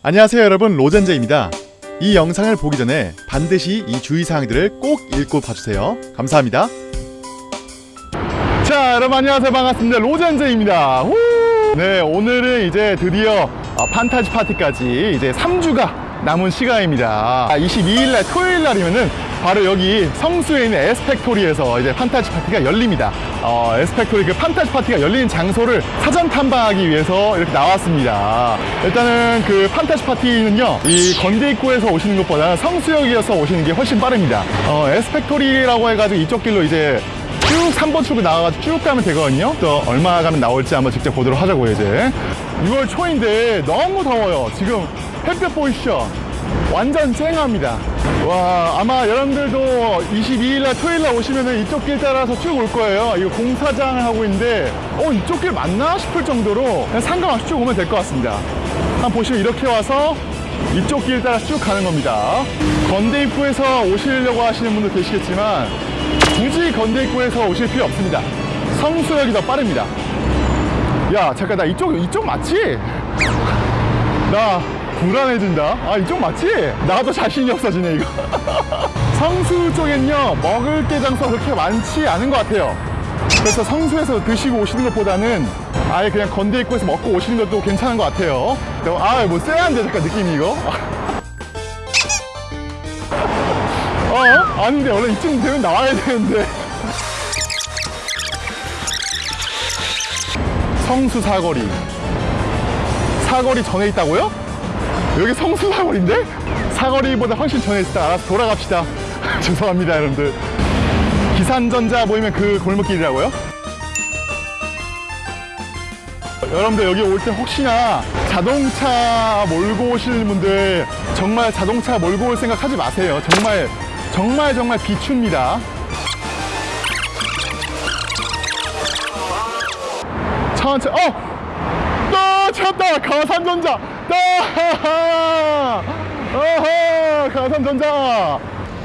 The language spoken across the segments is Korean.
안녕하세요 여러분. 로젠제입니다. 이 영상을 보기 전에 반드시 이 주의사항들을 꼭 읽고 봐주세요. 감사합니다. 자 여러분 안녕하세요. 반갑습니다. 로젠제입니다. 후! 네 오늘은 이제 드디어 어, 판타지 파티까지 이제 3주가 남은 시간입니다. 22일날 토요일날이면은 바로 여기 성수에 있는 에스펙토리에서 이제 판타지 파티가 열립니다 어, 에스펙토리 그 판타지 파티가 열리는 장소를 사전 탐방하기 위해서 이렇게 나왔습니다. 일단은 그 판타지 파티는요 이 건대 입구에서 오시는 것보다 성수역이어서 오시는 게 훨씬 빠릅니다. 어, 에스펙토리라고 해가지고 이쪽 길로 이제 쭉 3번 출구 나와가지고 쭉 가면 되거든요. 또 얼마 가면 나올지 한번 직접 보도록 하자고요 이제. 6월 초인데 너무 더워요. 지금 햇볕 보이시죠? 완전 쨍합니다 와 아마 여러분들도 22일날 토요일날 오시면은 이쪽 길 따라서 쭉 올 거예요. 이거 공사장 하고 있는데 어 이쪽 길 맞나 싶을 정도로 그냥 상관없이 쭉 오면 될 것 같습니다. 한번 보시면 이렇게 와서 이쪽 길 따라 쭉 가는 겁니다. 건대 입구에서 오시려고 하시는 분도 계시겠지만 굳이 건대 입구에서 오실 필요 없습니다. 성수역이 더 빠릅니다. 야 잠깐 나 이쪽 이쪽 맞지? 나 불안해진다? 아 이쪽 맞지? 나도 자신이 없어지네 이거. 성수 쪽엔요 먹을 게 장소가 그렇게 많지 않은 것 같아요. 그래서 성수에서 드시고 오시는 것보다는 아예 그냥 건대 입구에서 먹고 오시는 것도 괜찮은 것 같아요. 아뭐 쎄한데 잠깐 느낌이 이거? 어? 아닌데 원래 이쯤 되면 나와야 되는데. 성수 사거리. 사거리 전에 있다고요? 여기 성수 사거리인데? 사거리보다 훨씬 전에 있다 알아서 돌아갑시다 죄송합니다 여러분들 기산전자 보이면 그 골목길이라고요? 여러분들 여기 올 때 혹시나 자동차 몰고 오시는 분들 정말 자동차 몰고 올 생각 하지 마세요 정말 정말 정말 비춥니다 천천히 어! 또 찾다 가산전자. 또 어허 가산전자.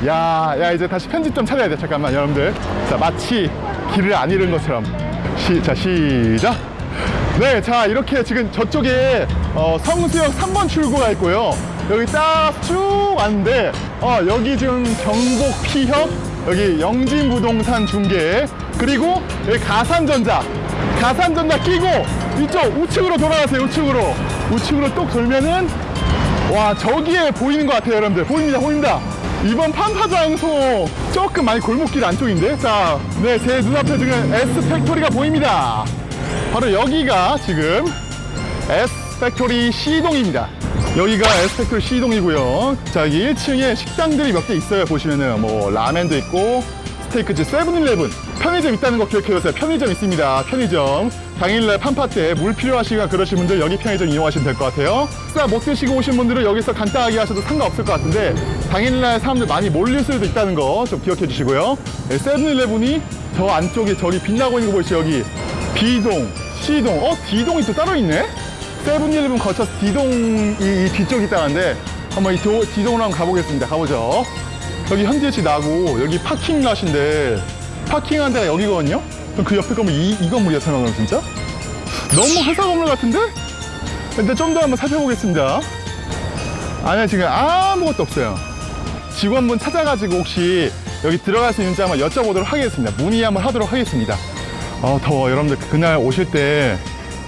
야, 야 이제 다시 편집점 찾아야 돼. 잠깐만 여러분들. 자 마치 길을 안 잃은 것처럼. 시, 자 시작. 네, 자 이렇게 지금 저쪽에 어, 성수역 3번 출구가 있고요. 여기 딱 쭉 왔는데 어, 여기 지금 경복 피협, 여기 영진부동산 중개, 그리고 여기 가산전자, 가산전자 끼고 이쪽 우측으로 돌아가세요. 우측으로 우측으로 뚝 돌면은 와 저기에 보이는 것 같아요, 여러분들. 보입니다, 보입니다. 이번 판타장소 조금 많이 골목길 안쪽인데 자, 네, 제 눈앞에 지금 에스팩토리가 보입니다. 바로 여기가 지금 에스팩토리 C동입니다 여기가 에스팩토리 C동이고요 자 여기 1층에 식당들이 몇 개 있어요 보시면은 뭐 라멘도 있고 스테이크집 세븐일레븐 편의점 있다는 거 기억해 주세요 편의점 있습니다 편의점 당일날 판파 때물 필요하시거나 그러신 분들 여기 편의점 이용하시면 될 것 같아요 식사 못 드시고 오신 분들은 여기서 간단하게 하셔도 상관없을 것 같은데 당일날 사람들 많이 몰릴 수도 있다는 거 좀 기억해 주시고요 네, 세븐일레븐이 저 안쪽에 저기 빛나고 있는 거 보이시죠 여기 B동, C동, 어? D동이 또 따로 있네? 세븐일레븐 거쳐서 D동이 이 뒤쪽이 있다는데 한번 이 도, D동으로 한번 가보겠습니다. 가보죠. 여기 현지에치 나고 여기 파킹plat인데 파킹한 데가 여기거든요? 그럼 그 옆에 건물 이, 이 건물이야 설마 그럼 진짜? 너무 회사 건물 같은데? 근데 좀 더 한번 살펴보겠습니다. 아니야 지금 아무것도 없어요. 직원분 찾아가지고 혹시 여기 들어갈 수 있는지 한번 여쭤보도록 하겠습니다. 문의 한번 하도록 하겠습니다. 어, 더워. 여러분들 그날 오실 때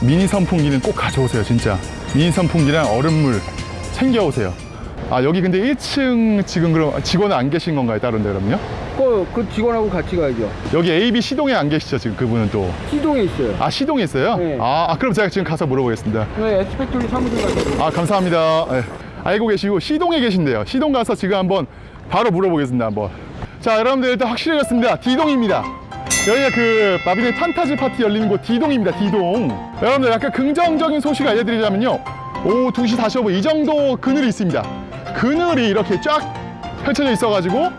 미니 선풍기는 꼭 가져오세요, 진짜. 미니 선풍기랑 얼음물 챙겨오세요. 아, 여기 근데 1층 지금 그럼 직원은 안 계신 건가요, 다른 데 그럼요? 그, 그 직원하고 같이 가야죠. 여기 AB 시동에 안 계시죠, 지금 그분은 또. 시동에 있어요. 아, 시동에 있어요? 네. 아, 아, 그럼 제가 지금 가서 물어보겠습니다. 네, 에스펙토리 사무실 가서. 아, 감사합니다. 네. 알고 계시고 시동에 계신데요. 시동 가서 지금 한번 바로 물어보겠습니다, 한번. 자, 여러분들 일단 확실해졌습니다. D동입니다. 여기가 그 마비네 판타지 파티 열리는 곳 D동입니다. D동. 여러분들 약간 긍정적인 소식 알려드리자면요. 오후 2시 45분 이 정도 그늘이 있습니다. 그늘이 이렇게 쫙 펼쳐져 있어가지고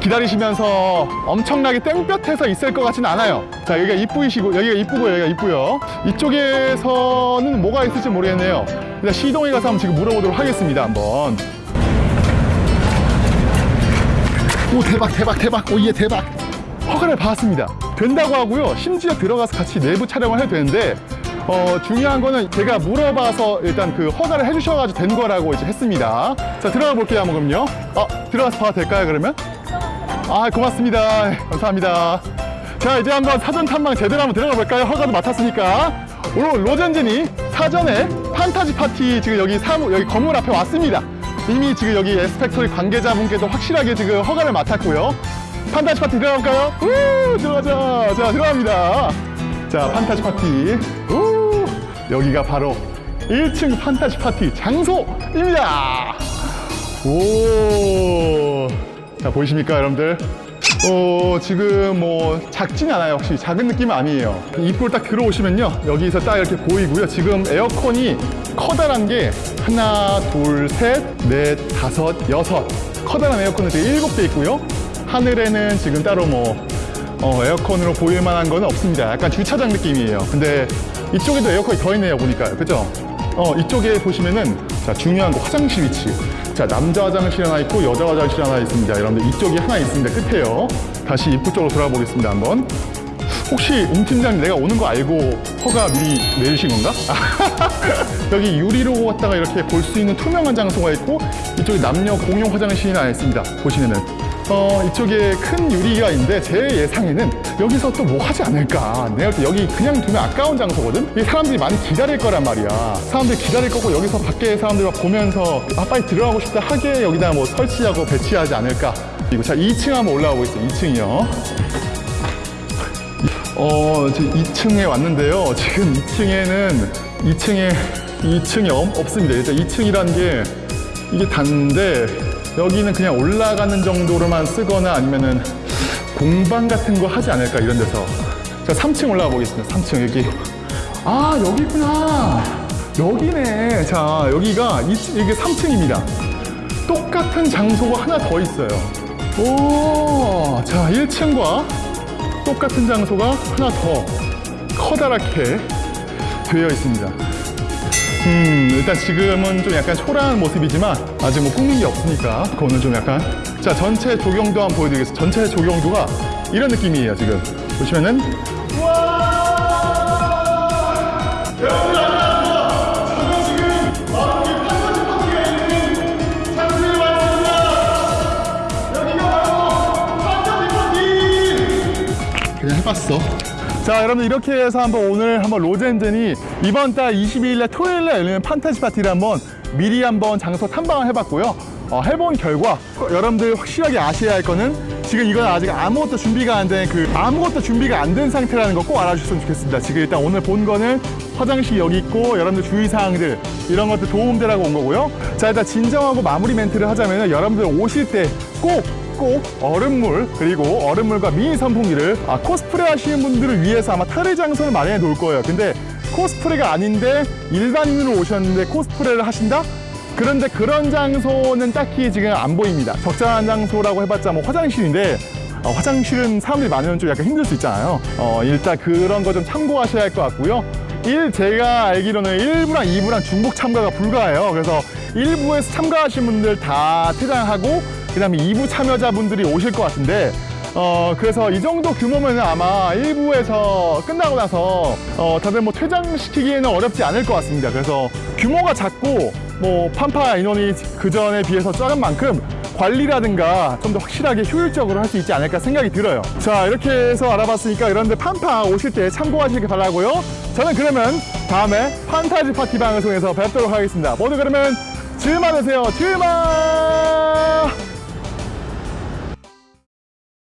기다리시면서 엄청나게 땡볕에서 있을 것 같지는 않아요. 자, 여기가 이쁘시고, 여기가 이쁘고, 여기가 이쁘요. 이쪽에서는 뭐가 있을지 모르겠네요. 일단 시동에 가서 한번 지금 물어보도록 하겠습니다. 한번. 오, 대박, 대박, 대박. 오, 예, 대박. 허가를 받았습니다. 된다고 하고요. 심지어 들어가서 같이 내부 촬영을 해도 되는데 어, 중요한 거는 제가 물어봐서 일단 그 허가를 해주셔가지고 된 거라고 이제 했습니다. 자, 들어가 볼게요, 한번 그럼요. 어, 들어가서 봐도 될까요, 그러면? 아, 고맙습니다. 감사합니다. 자, 이제 한번 사전 탐방 제대로 한번 들어가 볼까요? 허가도 맡았으니까. 오늘 로젠진이 사전에 판타지 파티 지금 여기 사무, 여기 건물 앞에 왔습니다. 이미 지금 여기 에스펙토리 관계자분께도 확실하게 지금 허가를 맡았고요. 판타지 파티 들어갈까요? 우, 들어가자. 자, 들어갑니다. 자, 판타지 파티. 우, 여기가 바로 1층 판타지 파티 장소입니다. 오. 자, 보이십니까, 여러분들? 어, 지금 뭐 작진 않아요. 혹시 작은 느낌은 아니에요. 입구를 딱 들어오시면요. 여기서 딱 이렇게 보이고요. 지금 에어컨이 커다란 게 하나, 둘, 셋, 넷, 다섯, 여섯. 커다란 에어컨은 지금 일곱 대 있고요. 하늘에는 지금 따로 뭐 어, 에어컨으로 보일 만한 건 없습니다. 약간 주차장 느낌이에요. 근데 이쪽에도 에어컨이 더 있네요. 보니까. 그죠? 어, 이쪽에 보시면은 자, 중요한 거 화장실 위치. 자, 남자 화장실 하나 있고 여자 화장실 하나 있습니다. 여러분들 이쪽이 하나 있습니다. 끝에요. 다시 입구 쪽으로 돌아 보겠습니다. 한번. 혹시 웅 팀장님 내가 오는 거 알고 허가 미리 내주신 건가? 여기 유리로 왔다가 이렇게 볼 수 있는 투명한 장소가 있고 이쪽에 남녀 공용 화장실이 하나 있습니다. 보시면은 어, 이쪽에 큰 유리가 있는데 제 예상에는 여기서 또 뭐 하지 않을까. 내가 볼때 여기 그냥 두면 아까운 장소거든? 이 사람들이 많이 기다릴 거란 말이야. 사람들이 기다릴 거고 여기서 밖에 사람들 막 보면서 아, 빨리 들어가고 싶다 하게 여기다 뭐 설치하고 배치하지 않을까. 그리고 자, 2층 한번 올라가 보겠습니다. 2층이요. 어, 지금 2층에 왔는데요. 지금 2층에는 2층에 2층이 없습니다. 일단 2층이라는 게 이게 단데 여기는 그냥 올라가는 정도로만 쓰거나 아니면은 공방 같은 거 하지 않을까 이런 데서. 자 3층 올라가 보겠습니다. 3층 여기. 아 여기 있구나. 여기네. 자 여기가 이, 이게 3층입니다. 똑같은 장소가 하나 더 있어요. 오자 1층과 똑같은 장소가 하나 더 커다랗게 되어 있습니다 음, 일단 지금은 좀 약간 초라한 모습이지만 아직 뭐 꾸민 게 없으니까 그거는 좀 약간 자 전체 조경도 한번 보여드리겠습니다. 전체 조경도가 이런 느낌이에요 지금 보시면은. 그냥 해봤어. 자, 여러분 이렇게 해서 한번 오늘 한번 로젠젠이 이번 달 22일날 토요일날 열리는 판타지 파티를 한번 미리 한번 장소 탐방을 해봤고요. 어, 해본 결과 여러분들 확실하게 아셔야 할 거는 지금 이건 아직 아무것도 준비가 안 된 그 아무것도 준비가 안 된 상태라는 거 꼭 알아주셨으면 좋겠습니다. 지금 일단 오늘 본 거는 화장실 여기 있고 여러분들 주의사항들 이런 것들 도움되라고 온 거고요. 자 일단 진정하고 마무리 멘트를 하자면 여러분들 오실 때꼭 꼭 얼음물 그리고 얼음물과 미니 선풍기를 아, 코스프레 하시는 분들을 위해서 아마 탈의 장소를 마련해 놓을 거예요. 근데 코스프레가 아닌데 일반인으로 오셨는데 코스프레를 하신다? 그런데 그런 장소는 딱히 지금 안 보입니다. 적절한 장소라고 해봤자 뭐 화장실인데 어, 화장실은 사람들이 많으면 좀 약간 힘들 수 있잖아요. 어, 일단 그런 거 좀 참고하셔야 할 것 같고요. 일 제가 알기로는 1부랑 2부랑 중복 참가가 불가해요. 그래서 1부에서 참가하신 분들 다 퇴장하고 그 다음에 2부 참여자분들이 오실 것 같은데 어 그래서 이 정도 규모면 아마 1부에서 끝나고 나서 어 다들 뭐 퇴장시키기에는 어렵지 않을 것 같습니다. 그래서 규모가 작고 뭐 판파 인원이 그 전에 비해서 작은 만큼 관리라든가 좀 더 확실하게 효율적으로 할 수 있지 않을까 생각이 들어요. 자 이렇게 해서 알아봤으니까 여러분들 판파 오실 때 참고하시길 바라고요. 저는 그러면 다음에 판타지 파티 방송에서 뵙도록 하겠습니다. 모두 그러면 즐 많으세요. 즐만